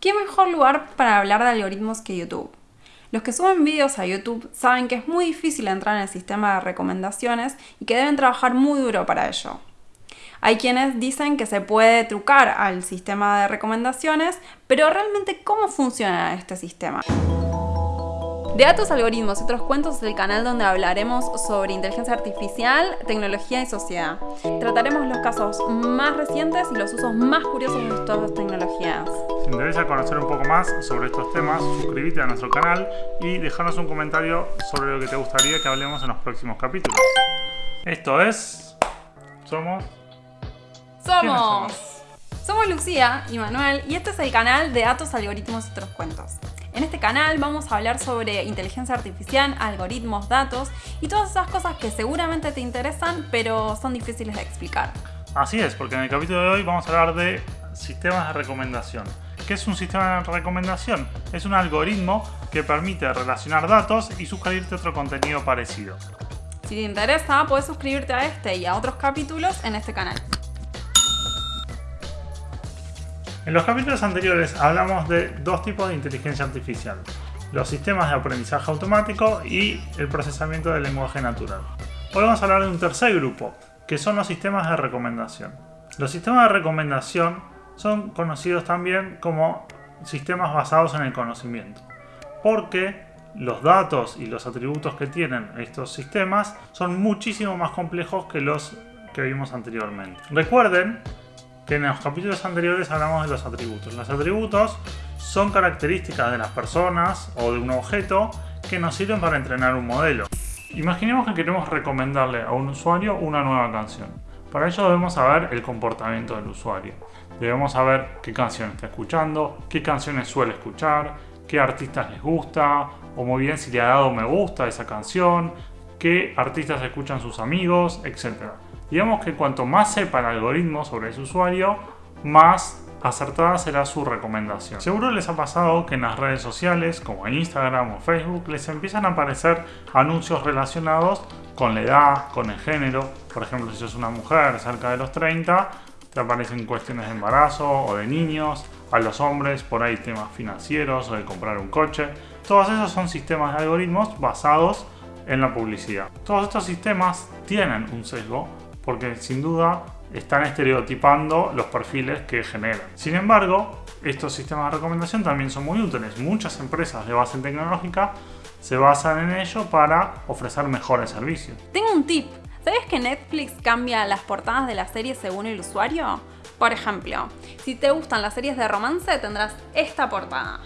¿Qué mejor lugar para hablar de algoritmos que YouTube? Los que suben vídeos a YouTube saben que es muy difícil entrar en el sistema de recomendaciones y que deben trabajar muy duro para ello. Hay quienes dicen que se puede trucar al sistema de recomendaciones, pero realmente ¿cómo funciona este sistema? De Datos, Algoritmos y otros cuentos es el canal donde hablaremos sobre inteligencia artificial, tecnología y sociedad. Trataremos los casos más recientes y los usos más curiosos de estas tecnologías. Si te interesa conocer un poco más sobre estos temas, suscríbete a nuestro canal y déjanos un comentario sobre lo que te gustaría que hablemos en los próximos capítulos. Esto es... Somos... Somos... Somos Lucía y Manuel y este es el canal de Datos, Algoritmos y otros cuentos. En este canal vamos a hablar sobre inteligencia artificial, algoritmos, datos y todas esas cosas que seguramente te interesan pero son difíciles de explicar. Así es, porque en el capítulo de hoy vamos a hablar de sistemas de recomendación. ¿Qué es un sistema de recomendación? Es un algoritmo que permite relacionar datos y sugerirte otro contenido parecido. Si te interesa, puedes suscribirte a este y a otros capítulos en este canal. En los capítulos anteriores hablamos de dos tipos de inteligencia artificial, los sistemas de aprendizaje automático y el procesamiento del lenguaje natural. Hoy vamos a hablar de un tercer grupo, que son los sistemas de recomendación. Los sistemas de recomendación son conocidos también como sistemas basados en el conocimiento, porque los datos y los atributos que tienen estos sistemas son muchísimo más complejos que los que vimos anteriormente. Recuerden en los capítulos anteriores hablamos de los atributos. Los atributos son características de las personas o de un objeto que nos sirven para entrenar un modelo. Imaginemos que queremos recomendarle a un usuario una nueva canción. Para ello debemos saber el comportamiento del usuario. Debemos saber qué canción está escuchando, qué canciones suele escuchar, qué artistas les gusta, o muy bien si le ha dado me gusta a esa canción, qué artistas escuchan sus amigos, etc. Digamos que cuanto más sepa el algoritmo sobre ese usuario, más acertada será su recomendación. Seguro les ha pasado que en las redes sociales, como Instagram o Facebook, les empiezan a aparecer anuncios relacionados con la edad, con el género. Por ejemplo, si sos una mujer cerca de los 30, te aparecen cuestiones de embarazo o de niños. A los hombres, por ahí temas financieros o de comprar un coche. Todos esos son sistemas de algoritmos basados en la publicidad. Todos estos sistemas tienen un sesgo porque sin duda están estereotipando los perfiles que generan. Sin embargo, estos sistemas de recomendación también son muy útiles. Muchas empresas de base tecnológica se basan en ello para ofrecer mejores servicios. Tengo un tip. ¿Sabes que Netflix cambia las portadas de las series según el usuario? Por ejemplo, si te gustan las series de romance tendrás esta portada.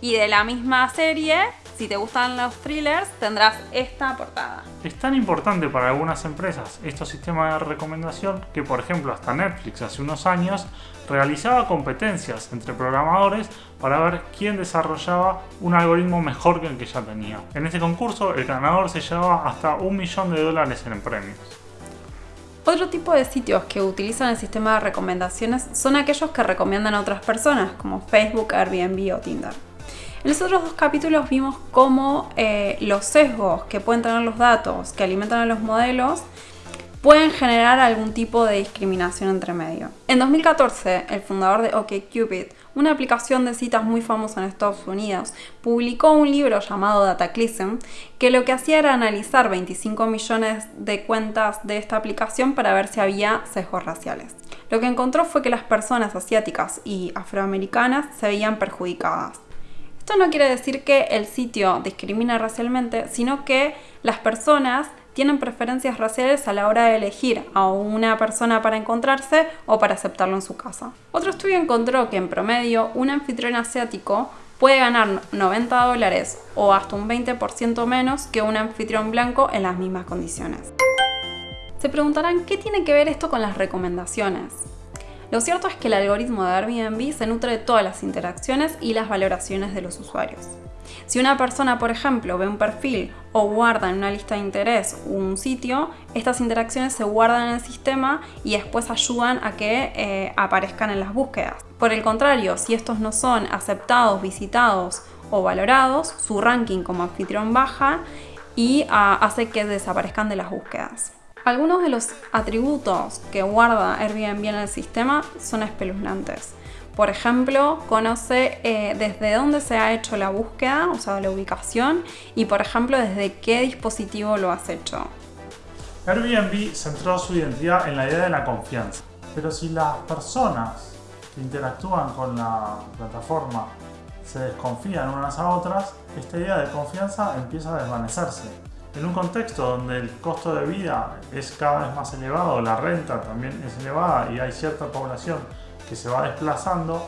Y de la misma serie si te gustan los thrillers, tendrás esta portada. Es tan importante para algunas empresas estos sistemas de recomendación que, por ejemplo, hasta Netflix hace unos años realizaba competencias entre programadores para ver quién desarrollaba un algoritmo mejor que el que ya tenía. En este concurso, el ganador se llevaba hasta un millón de dólares en premios. Otro tipo de sitios que utilizan el sistema de recomendaciones son aquellos que recomiendan a otras personas, como Facebook, Airbnb o Tinder. En los otros dos capítulos vimos cómo eh, los sesgos que pueden tener los datos que alimentan a los modelos pueden generar algún tipo de discriminación entre medio. En 2014, el fundador de OkCupid, una aplicación de citas muy famosa en Estados Unidos, publicó un libro llamado Dataclysm que lo que hacía era analizar 25 millones de cuentas de esta aplicación para ver si había sesgos raciales. Lo que encontró fue que las personas asiáticas y afroamericanas se veían perjudicadas. Esto no quiere decir que el sitio discrimina racialmente, sino que las personas tienen preferencias raciales a la hora de elegir a una persona para encontrarse o para aceptarlo en su casa. Otro estudio encontró que en promedio un anfitrión asiático puede ganar 90 dólares o hasta un 20% menos que un anfitrión blanco en las mismas condiciones. Se preguntarán qué tiene que ver esto con las recomendaciones. Lo cierto es que el algoritmo de Airbnb se nutre de todas las interacciones y las valoraciones de los usuarios. Si una persona, por ejemplo, ve un perfil o guarda en una lista de interés un sitio, estas interacciones se guardan en el sistema y después ayudan a que eh, aparezcan en las búsquedas. Por el contrario, si estos no son aceptados, visitados o valorados, su ranking como anfitrión baja y ah, hace que desaparezcan de las búsquedas. Algunos de los atributos que guarda Airbnb en el sistema son espeluznantes. Por ejemplo, conoce eh, desde dónde se ha hecho la búsqueda, o sea, la ubicación, y por ejemplo, desde qué dispositivo lo has hecho. Airbnb centró su identidad en la idea de la confianza. Pero si las personas que interactúan con la plataforma se desconfían unas a otras, esta idea de confianza empieza a desvanecerse. En un contexto donde el costo de vida es cada vez más elevado, la renta también es elevada y hay cierta población que se va desplazando,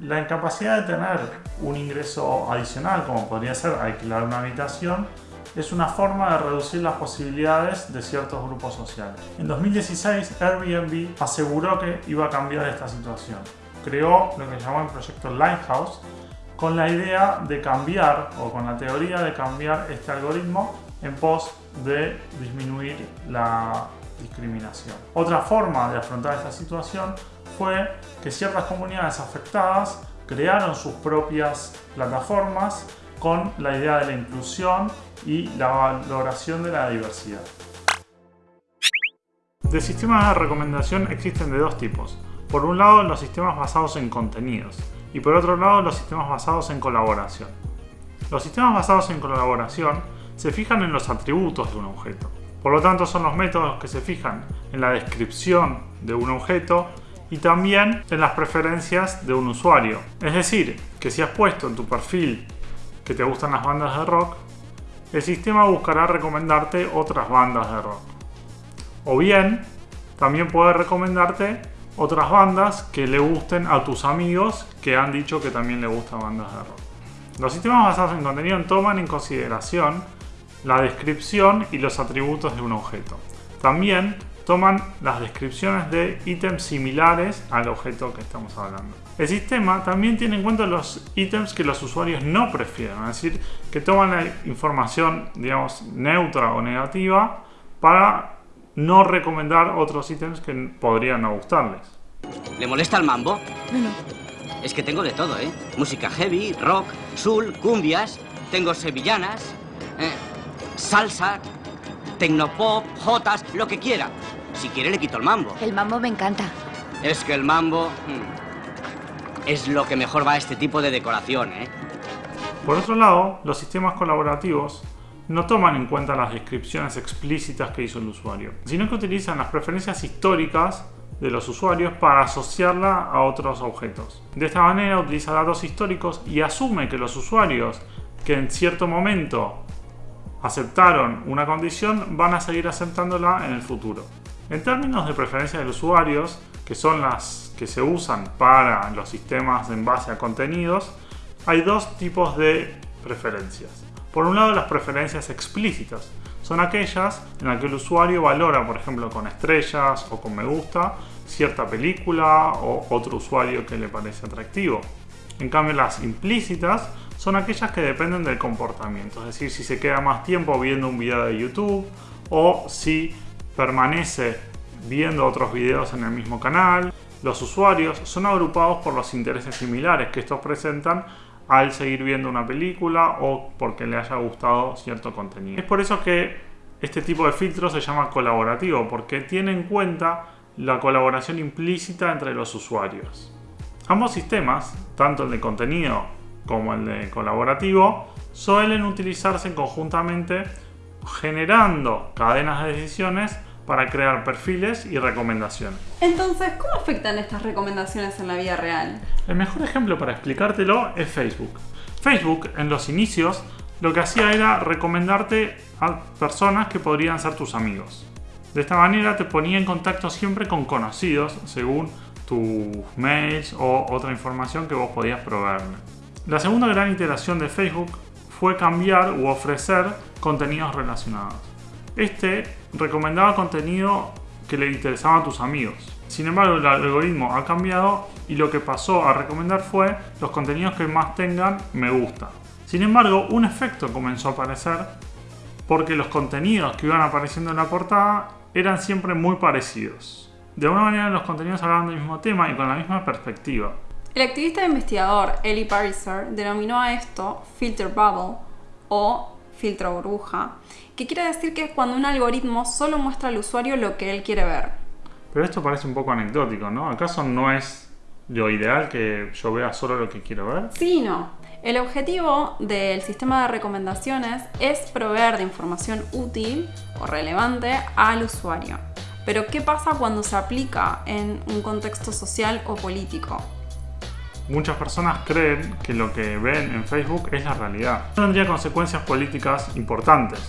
la incapacidad de tener un ingreso adicional, como podría ser alquilar una habitación, es una forma de reducir las posibilidades de ciertos grupos sociales. En 2016, Airbnb aseguró que iba a cambiar esta situación. Creó lo que llamó el proyecto Lighthouse, con la idea de cambiar, o con la teoría de cambiar este algoritmo en pos de disminuir la discriminación. Otra forma de afrontar esta situación fue que ciertas comunidades afectadas crearon sus propias plataformas con la idea de la inclusión y la valoración de la diversidad. De sistemas de recomendación existen de dos tipos. Por un lado, los sistemas basados en contenidos y por otro lado, los sistemas basados en colaboración. Los sistemas basados en colaboración se fijan en los atributos de un objeto. Por lo tanto, son los métodos que se fijan en la descripción de un objeto y también en las preferencias de un usuario. Es decir, que si has puesto en tu perfil que te gustan las bandas de rock, el sistema buscará recomendarte otras bandas de rock. O bien, también puede recomendarte otras bandas que le gusten a tus amigos que han dicho que también le gustan bandas de rock. Los sistemas basados en contenido toman en consideración la descripción y los atributos de un objeto. También toman las descripciones de ítems similares al objeto que estamos hablando. El sistema también tiene en cuenta los ítems que los usuarios no prefieren, es decir, que toman la información, digamos, neutra o negativa para no recomendar otros ítems que podrían no gustarles. ¿Le molesta el mambo? No, Es que tengo de todo, ¿eh? Música heavy, rock, soul, cumbias, tengo sevillanas, eh, salsa, tecnopop, jotas, lo que quiera. Si quiere le quito el mambo. El mambo me encanta. Es que el mambo hmm, es lo que mejor va a este tipo de decoración, ¿eh? Por otro lado, los sistemas colaborativos no toman en cuenta las descripciones explícitas que hizo el usuario, sino que utilizan las preferencias históricas de los usuarios para asociarla a otros objetos. De esta manera utiliza datos históricos y asume que los usuarios que en cierto momento aceptaron una condición van a seguir aceptándola en el futuro. En términos de preferencia de usuarios, que son las que se usan para los sistemas en base a contenidos, hay dos tipos de preferencias. Por un lado, las preferencias explícitas. Son aquellas en las que el usuario valora, por ejemplo, con estrellas o con me gusta, cierta película o otro usuario que le parece atractivo. En cambio, las implícitas son aquellas que dependen del comportamiento, es decir, si se queda más tiempo viendo un video de YouTube o si permanece viendo otros videos en el mismo canal. Los usuarios son agrupados por los intereses similares que estos presentan al seguir viendo una película o porque le haya gustado cierto contenido. Es por eso que este tipo de filtro se llama colaborativo, porque tiene en cuenta la colaboración implícita entre los usuarios. Ambos sistemas, tanto el de contenido como el de colaborativo, suelen utilizarse conjuntamente generando cadenas de decisiones para crear perfiles y recomendaciones. Entonces, ¿cómo afectan estas recomendaciones en la vida real? El mejor ejemplo para explicártelo es Facebook. Facebook, en los inicios, lo que hacía era recomendarte a personas que podrían ser tus amigos. De esta manera te ponía en contacto siempre con conocidos según tus mails o otra información que vos podías proveerle. La segunda gran iteración de Facebook fue cambiar u ofrecer contenidos relacionados. Este recomendaba contenido que le interesaba a tus amigos. Sin embargo, el algoritmo ha cambiado y lo que pasó a recomendar fue los contenidos que más tengan me gusta. Sin embargo, un efecto comenzó a aparecer porque los contenidos que iban apareciendo en la portada eran siempre muy parecidos. De alguna manera los contenidos hablaban del mismo tema y con la misma perspectiva. El activista e investigador Eli Pariser denominó a esto filter bubble o filtro burbuja, que quiere decir que es cuando un algoritmo solo muestra al usuario lo que él quiere ver. Pero esto parece un poco anecdótico, ¿no? ¿Acaso no es lo ideal que yo vea solo lo que quiero ver? Sí, no. El objetivo del sistema de recomendaciones es proveer de información útil o relevante al usuario. Pero ¿qué pasa cuando se aplica en un contexto social o político? Muchas personas creen que lo que ven en Facebook es la realidad. Tendría consecuencias políticas importantes.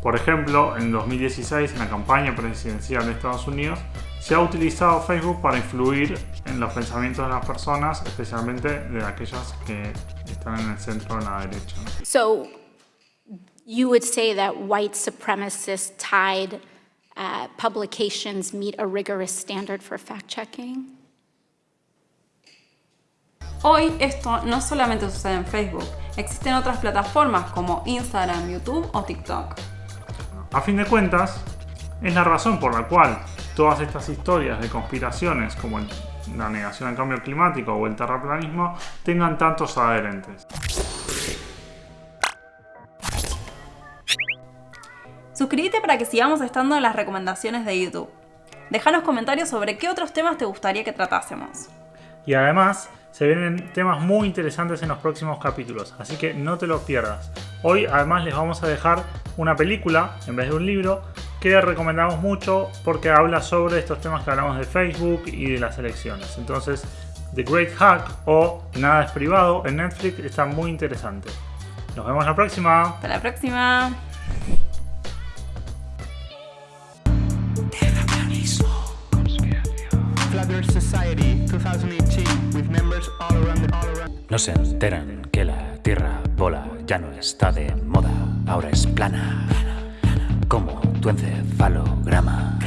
Por ejemplo, en 2016, en la campaña presidencial de Estados Unidos, se ha utilizado Facebook para influir en los pensamientos de las personas, especialmente de aquellas que están en el centro de la derecha. So you would say that white supremacist tied uh, publications meet a rigorous standard for fact checking? Hoy esto no solamente sucede en Facebook, existen otras plataformas como Instagram, YouTube o TikTok. A fin de cuentas, es la razón por la cual todas estas historias de conspiraciones como la negación al cambio climático o el terraplanismo tengan tantos adherentes. Suscríbete para que sigamos estando en las recomendaciones de YouTube. Déjanos comentarios sobre qué otros temas te gustaría que tratásemos. Y además, se vienen temas muy interesantes en los próximos capítulos, así que no te los pierdas. Hoy además les vamos a dejar una película en vez de un libro que recomendamos mucho porque habla sobre estos temas que hablamos de Facebook y de las elecciones. Entonces, The Great Hack o Nada es privado en Netflix está muy interesante. Nos vemos la próxima. Hasta la próxima. No se enteran que la Tierra bola ya no está de moda, ahora es plana, como tu encefalograma.